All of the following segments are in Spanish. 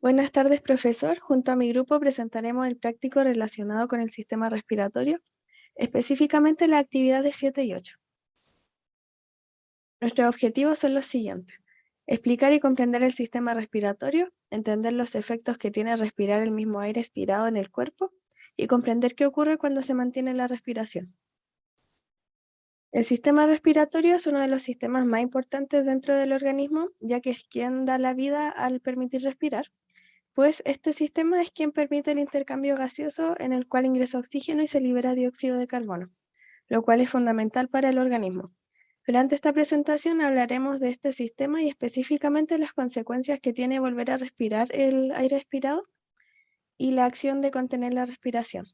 Buenas tardes, profesor. Junto a mi grupo presentaremos el práctico relacionado con el sistema respiratorio, específicamente las actividades 7 y 8. Nuestros objetivos son los siguientes. Explicar y comprender el sistema respiratorio, entender los efectos que tiene respirar el mismo aire expirado en el cuerpo y comprender qué ocurre cuando se mantiene la respiración. El sistema respiratorio es uno de los sistemas más importantes dentro del organismo, ya que es quien da la vida al permitir respirar, pues este sistema es quien permite el intercambio gaseoso en el cual ingresa oxígeno y se libera dióxido de carbono, lo cual es fundamental para el organismo. Durante esta presentación hablaremos de este sistema y específicamente las consecuencias que tiene volver a respirar el aire expirado y la acción de contener la respiración.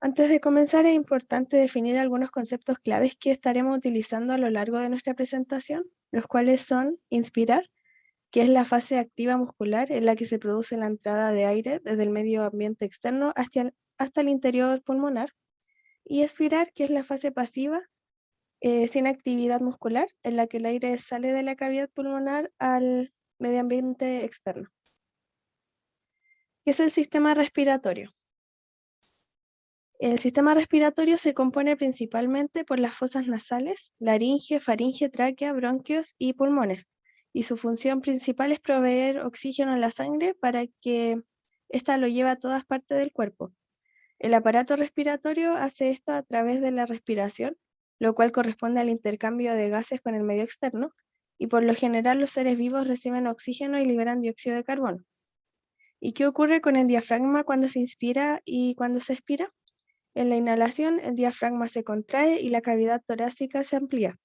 Antes de comenzar es importante definir algunos conceptos claves que estaremos utilizando a lo largo de nuestra presentación, los cuales son inspirar, que es la fase activa muscular en la que se produce la entrada de aire desde el medio ambiente externo hasta el, hasta el interior pulmonar, y expirar, que es la fase pasiva eh, sin actividad muscular, en la que el aire sale de la cavidad pulmonar al medio ambiente externo. ¿Qué es el sistema respiratorio? El sistema respiratorio se compone principalmente por las fosas nasales, laringe, faringe, tráquea, bronquios y pulmones, y su función principal es proveer oxígeno a la sangre para que ésta lo lleve a todas partes del cuerpo. El aparato respiratorio hace esto a través de la respiración, lo cual corresponde al intercambio de gases con el medio externo, y por lo general los seres vivos reciben oxígeno y liberan dióxido de carbono. ¿Y qué ocurre con el diafragma cuando se inspira y cuando se expira? En la inhalación, el diafragma se contrae y la cavidad torácica se amplía.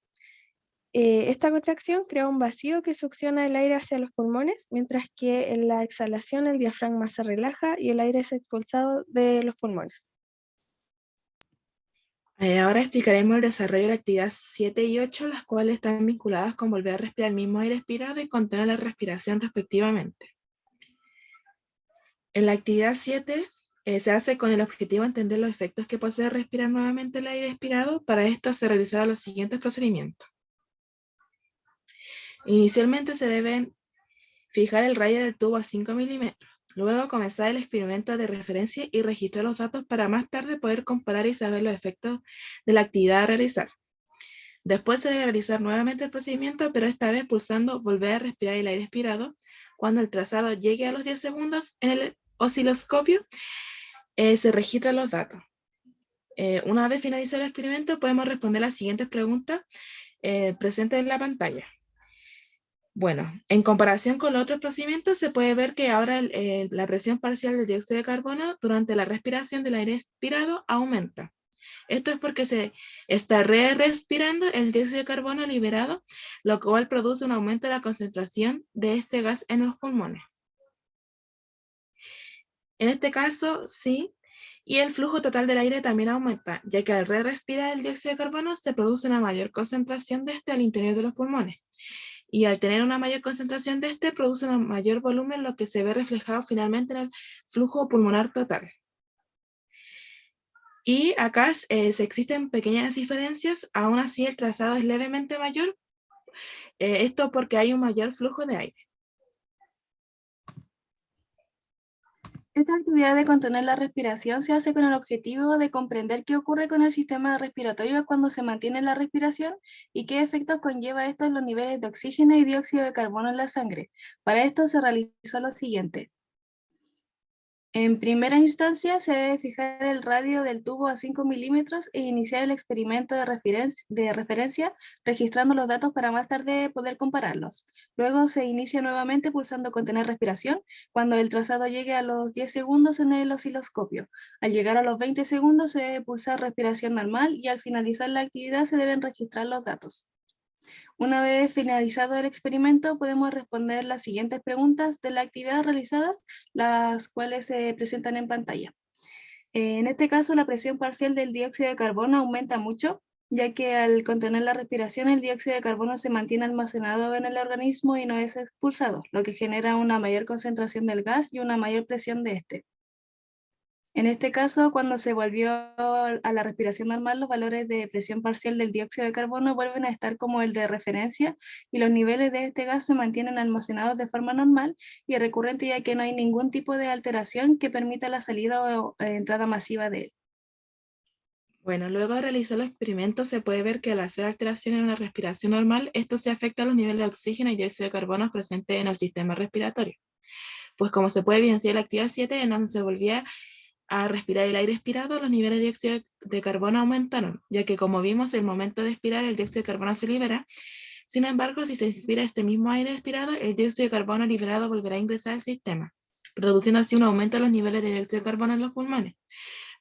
Eh, esta contracción crea un vacío que succiona el aire hacia los pulmones, mientras que en la exhalación el diafragma se relaja y el aire es expulsado de los pulmones. Eh, ahora explicaremos el desarrollo de la actividad 7 y 8, las cuales están vinculadas con volver a respirar el mismo aire expirado y contener la respiración respectivamente. En la actividad 7 eh, se hace con el objetivo de entender los efectos que posee respirar nuevamente el aire expirado. Para esto se realizarán los siguientes procedimientos. Inicialmente se debe fijar el rayo del tubo a 5 milímetros. Luego comenzar el experimento de referencia y registrar los datos para más tarde poder comparar y saber los efectos de la actividad a realizar. Después se debe realizar nuevamente el procedimiento, pero esta vez pulsando volver a respirar el aire expirado. Cuando el trazado llegue a los 10 segundos en el osciloscopio, eh, se registran los datos. Eh, una vez finalizado el experimento, podemos responder las siguientes preguntas eh, presentes en la pantalla. Bueno, en comparación con los otros procedimientos, se puede ver que ahora la presión parcial del dióxido de carbono durante la respiración del aire expirado aumenta. Esto es porque se está re-respirando el dióxido de carbono liberado, lo cual produce un aumento de la concentración de este gas en los pulmones. En este caso, sí, y el flujo total del aire también aumenta, ya que al re-respirar el dióxido de carbono se produce una mayor concentración de este al interior de los pulmones. Y al tener una mayor concentración de este, produce un mayor volumen, lo que se ve reflejado finalmente en el flujo pulmonar total. Y acá eh, existen pequeñas diferencias, aún así el trazado es levemente mayor, eh, esto porque hay un mayor flujo de aire. Esta actividad de contener la respiración se hace con el objetivo de comprender qué ocurre con el sistema respiratorio cuando se mantiene la respiración y qué efectos conlleva esto en los niveles de oxígeno y dióxido de carbono en la sangre. Para esto se realizó lo siguiente. En primera instancia, se debe fijar el radio del tubo a 5 milímetros e iniciar el experimento de, referencia registrando los datos para más tarde poder compararlos. Luego se inicia nuevamente pulsando contener respiración cuando el trazado llegue a los 10 segundos en el osciloscopio. Al llegar a los 20 segundos se debe pulsar respiración normal y al finalizar la actividad se deben registrar los datos. Una vez finalizado el experimento, podemos responder las siguientes preguntas de la actividad realizadas, las cuales se presentan en pantalla. En este caso, la presión parcial del dióxido de carbono aumenta mucho, ya que al contener la respiración, el dióxido de carbono se mantiene almacenado en el organismo y no es expulsado, lo que genera una mayor concentración del gas y una mayor presión de este. En este caso, cuando se volvió a la respiración normal, los valores de presión parcial del dióxido de carbono vuelven a estar como el de referencia y los niveles de este gas se mantienen almacenados de forma normal y recurrente ya que no hay ningún tipo de alteración que permita la salida o eh, entrada masiva de él. Bueno, luego de realizar los experimentos se puede ver que al hacer alteraciones en la respiración normal, esto se afecta a los niveles de oxígeno y dióxido de carbono presentes en el sistema respiratorio. Pues como se puede evidenciar en la actividad 7, en donde se volvía a respirar el aire expirado, los niveles de dióxido de carbono aumentaron, ya que como vimos, el momento de expirar el dióxido de carbono se libera. Sin embargo, si se inspira este mismo aire expirado, el dióxido de carbono liberado volverá a ingresar al sistema, produciendo así un aumento de los niveles de dióxido de carbono en los pulmones.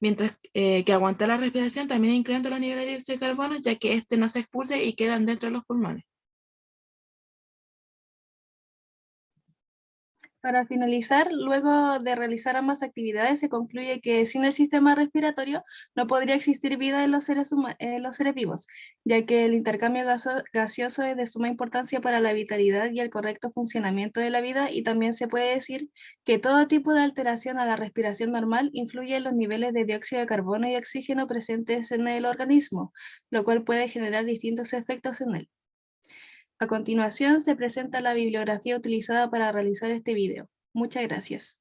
Mientras eh, que aguantar la respiración también incrementa los niveles de dióxido de carbono, ya que este no se expulsa y quedan dentro de los pulmones. Para finalizar, luego de realizar ambas actividades, se concluye que sin el sistema respiratorio no podría existir vida en los seres, vivos, ya que el intercambio gaseoso es de suma importancia para la vitalidad y el correcto funcionamiento de la vida y también se puede decir que todo tipo de alteración a la respiración normal influye en los niveles de dióxido de carbono y oxígeno presentes en el organismo, lo cual puede generar distintos efectos en él. A continuación se presenta la bibliografía utilizada para realizar este video. Muchas gracias.